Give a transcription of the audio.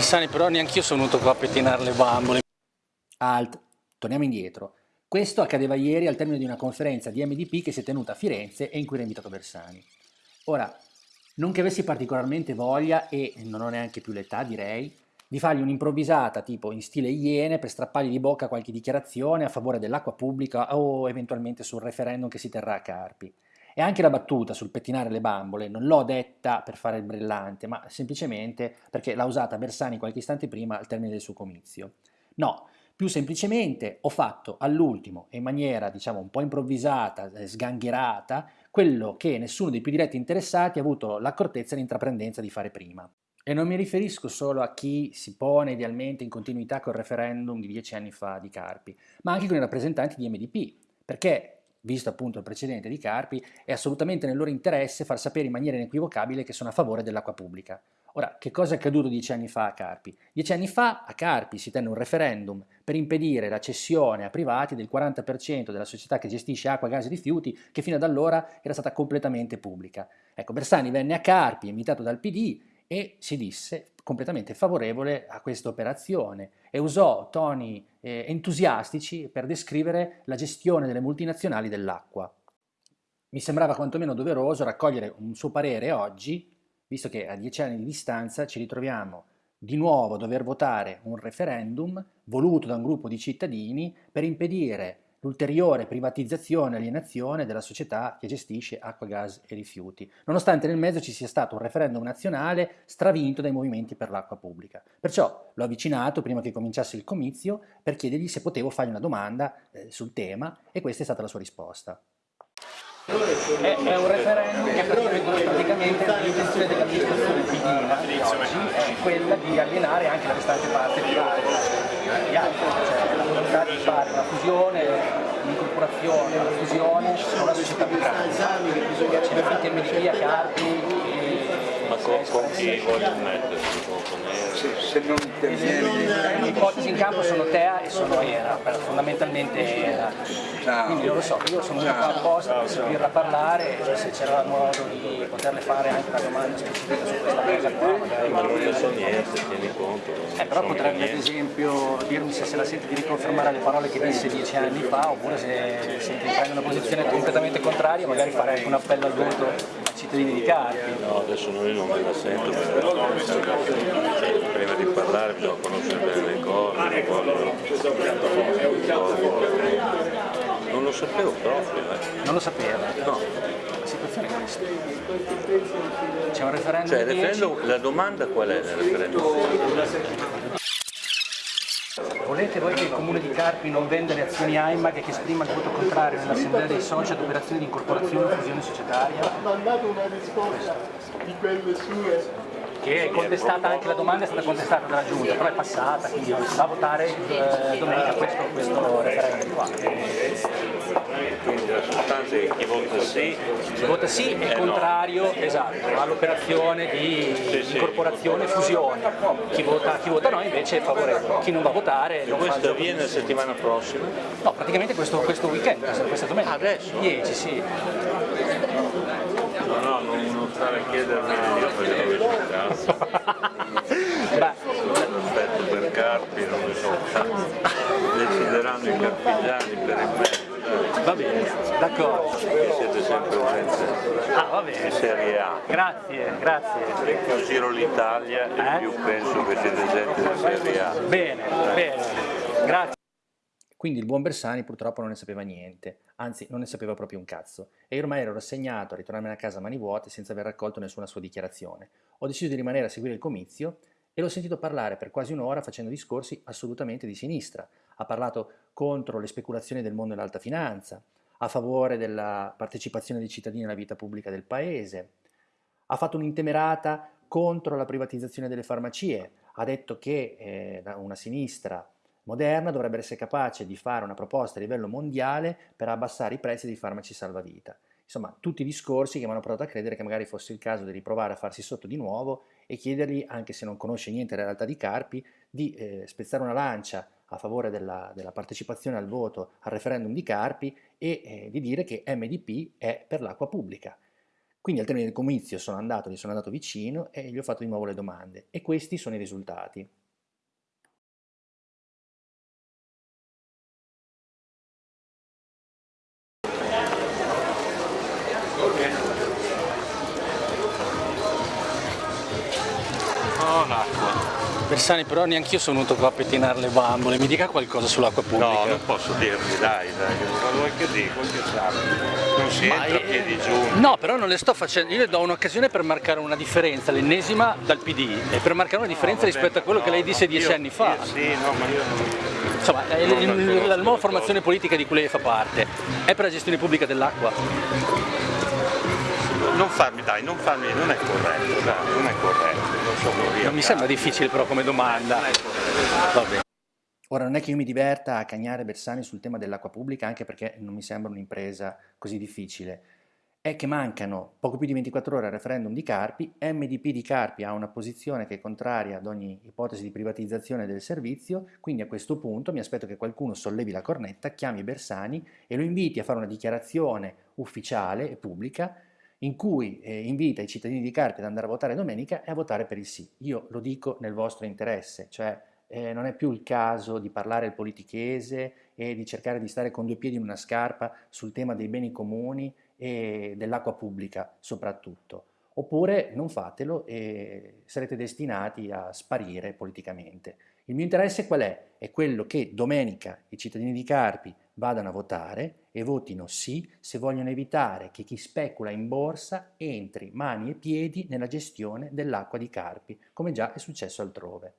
Bersani, però neanch'io sono venuto qua a pettinare le bambole. Alt, torniamo indietro. Questo accadeva ieri al termine di una conferenza di MDP che si è tenuta a Firenze e in cui era invitato Bersani. Ora, non che avessi particolarmente voglia, e non ho neanche più l'età direi, di fargli un'improvvisata tipo in stile Iene per strappargli di bocca qualche dichiarazione a favore dell'acqua pubblica o eventualmente sul referendum che si terrà a Carpi. E anche la battuta sul pettinare le bambole non l'ho detta per fare il brillante, ma semplicemente perché l'ha usata Bersani qualche istante prima al termine del suo comizio. No, più semplicemente ho fatto all'ultimo, in maniera diciamo un po' improvvisata, eh, sgangherata, quello che nessuno dei più diretti interessati ha avuto l'accortezza e l'intraprendenza di fare prima. E non mi riferisco solo a chi si pone idealmente in continuità col referendum di dieci anni fa di Carpi, ma anche con i rappresentanti di MDP, perché visto appunto il precedente di Carpi, è assolutamente nel loro interesse far sapere in maniera inequivocabile che sono a favore dell'acqua pubblica. Ora, che cosa è accaduto dieci anni fa a Carpi? Dieci anni fa a Carpi si tenne un referendum per impedire la cessione a privati del 40% della società che gestisce acqua, gas e rifiuti, che fino ad allora era stata completamente pubblica. Ecco, Bersani venne a Carpi, invitato dal PD, e si disse completamente favorevole a questa operazione e usò toni eh, entusiastici per descrivere la gestione delle multinazionali dell'acqua. Mi sembrava quantomeno doveroso raccogliere un suo parere oggi, visto che a dieci anni di distanza ci ritroviamo di nuovo a dover votare un referendum voluto da un gruppo di cittadini per impedire l'ulteriore privatizzazione e alienazione della società che gestisce acqua, gas e rifiuti, nonostante nel mezzo ci sia stato un referendum nazionale stravinto dai movimenti per l'acqua pubblica. Perciò l'ho avvicinato prima che cominciasse il comizio per chiedergli se potevo fargli una domanda eh, sul tema e questa è stata la sua risposta. È, è, un referendum che praticamente l'intenzione dell'amministrazione oggi è quella di alienare anche la restante parte di altri, cioè la volontà di fare una fusione, un'incorporazione, una fusione con la società migranza. C'è anche MDP a Carpi con, con chi voglio mettersi? Se, non interviene... Le ipotesi in campo sono TEA e sono ERA, fondamentalmente ERA. Quindi non lo so, io sono venuto qua apposta per sentirla parlare, se c'era modo di poterle fare anche una domanda specifica su questa cosa qua. Magari. Ma non ne so niente, tieni conto. Eh, però potrebbe ad esempio dirmi se se la sente di riconfermare le parole che disse dieci anni fa, oppure se sente di prendere una posizione completamente contraria, magari fare anche un appello al voto cittadini di Carpi. No, adesso noi non me la sento perché prima di parlare bisogna conoscere bene le cose, non lo sapevo proprio. Eh. Non lo sapeva? No. La situazione è questa. C'è un referendum Cioè, referendum, la domanda qual è nel referendum? Volete voi che il Comune di Carpi non venda le azioni AIMAG e che esprima il voto contrario nell'assemblea dei soci ad operazioni di incorporazione o fusione societaria? Mandato una risposta di quelle sue che è contestata anche la domanda è stata contestata dalla giunta, però è passata, quindi si va a votare eh, domenica questo, questo referendum qua. Chi vota sì, chi vota sì è contrario no. esatto, all'operazione di sì, sì, incorporazione e fusione, chi vota, chi vota no invece è favorevole, chi non va a votare non Questo fa avviene la settimana prossima? No, praticamente questo, questo weekend, questa domenica. Adesso? 10, sì. No, no, non, non stare a chiedermi io perché non vedo un cazzo. Aspetto per Carpi, non ne so cazzo. Decideranno i carpigiani per il me. Va bene, d'accordo. Siete sempre gente ah, va bene. di Serie A. Grazie, grazie. Più giro l'Italia eh? e più penso che siete gente di Serie A. Bene, eh. bene, grazie. Quindi il buon Bersani purtroppo non ne sapeva niente, anzi non ne sapeva proprio un cazzo, e io ormai ero rassegnato a ritornarmene a casa a mani vuote senza aver raccolto nessuna sua dichiarazione. Ho deciso di rimanere a seguire il comizio e l'ho sentito parlare per quasi un'ora facendo discorsi assolutamente di sinistra. Ha parlato contro le speculazioni del mondo dell'alta finanza, a favore della partecipazione dei cittadini alla vita pubblica del paese, ha fatto un'intemerata contro la privatizzazione delle farmacie, ha detto che eh, una sinistra moderna dovrebbe essere capace di fare una proposta a livello mondiale per abbassare i prezzi dei farmaci salvavita. Insomma, tutti i discorsi che mi hanno portato a credere che magari fosse il caso di riprovare a farsi sotto di nuovo e chiedergli, anche se non conosce niente della realtà di Carpi, di eh, spezzare una lancia a favore della, della, partecipazione al voto al referendum di Carpi e eh, di dire che MDP è per l'acqua pubblica. Quindi al termine del comizio sono andato, gli sono andato vicino e gli ho fatto di nuovo le domande e questi sono i risultati. Bersani, però neanche io sono venuto qua a pettinare le bambole, mi dica qualcosa sull'acqua pubblica. No, non posso dirvi, dai, dai, quello che dico, che sa. Non si Ma, entra a eh, piedi giunti. No, però non le sto facendo, io le do un'occasione per marcare una differenza, l'ennesima dal PD, e per marcare una differenza No, vabbè, rispetto a quello che lei no, disse dieci io- anni fa. io sì, no, ma io non... Insomma, è Non la nuova formazione politica di cui lei fa parte è per la gestione pubblica dell'acqua. Non farmi, dai, non farmi, non è corretto, dai, non è corretto. Non sono io. Non mi sembra difficile però come domanda. Non. Ora non è che io mi diverta a cagnare Bersani sul tema dell'acqua pubblica, anche perché non mi sembra un'impresa così difficile. È che mancano poco più di 24 ore al referendum di Carpi, MDP di Carpi ha una posizione che è contraria ad ogni ipotesi di privatizzazione del servizio, quindi a questo punto mi aspetto che qualcuno sollevi la cornetta, chiami Bersani e lo inviti a fare una dichiarazione ufficiale e pubblica in cui eh, invita i cittadini di Carpi ad andare a votare domenica e a votare per il sì. Io lo dico nel vostro interesse, cioè eh, non è più il caso di parlare il politichese e di cercare di stare con due piedi in una scarpa sul tema dei beni comuni e dell'acqua pubblica soprattutto. Oppure non fatelo e sarete destinati a sparire politicamente. Il mio interesse qual è? È quello che domenica i cittadini di Carpi vadano a votare e votino sì se vogliono evitare che chi specula in borsa entri mani e piedi nella gestione dell'acqua di Carpi, come già è successo altrove.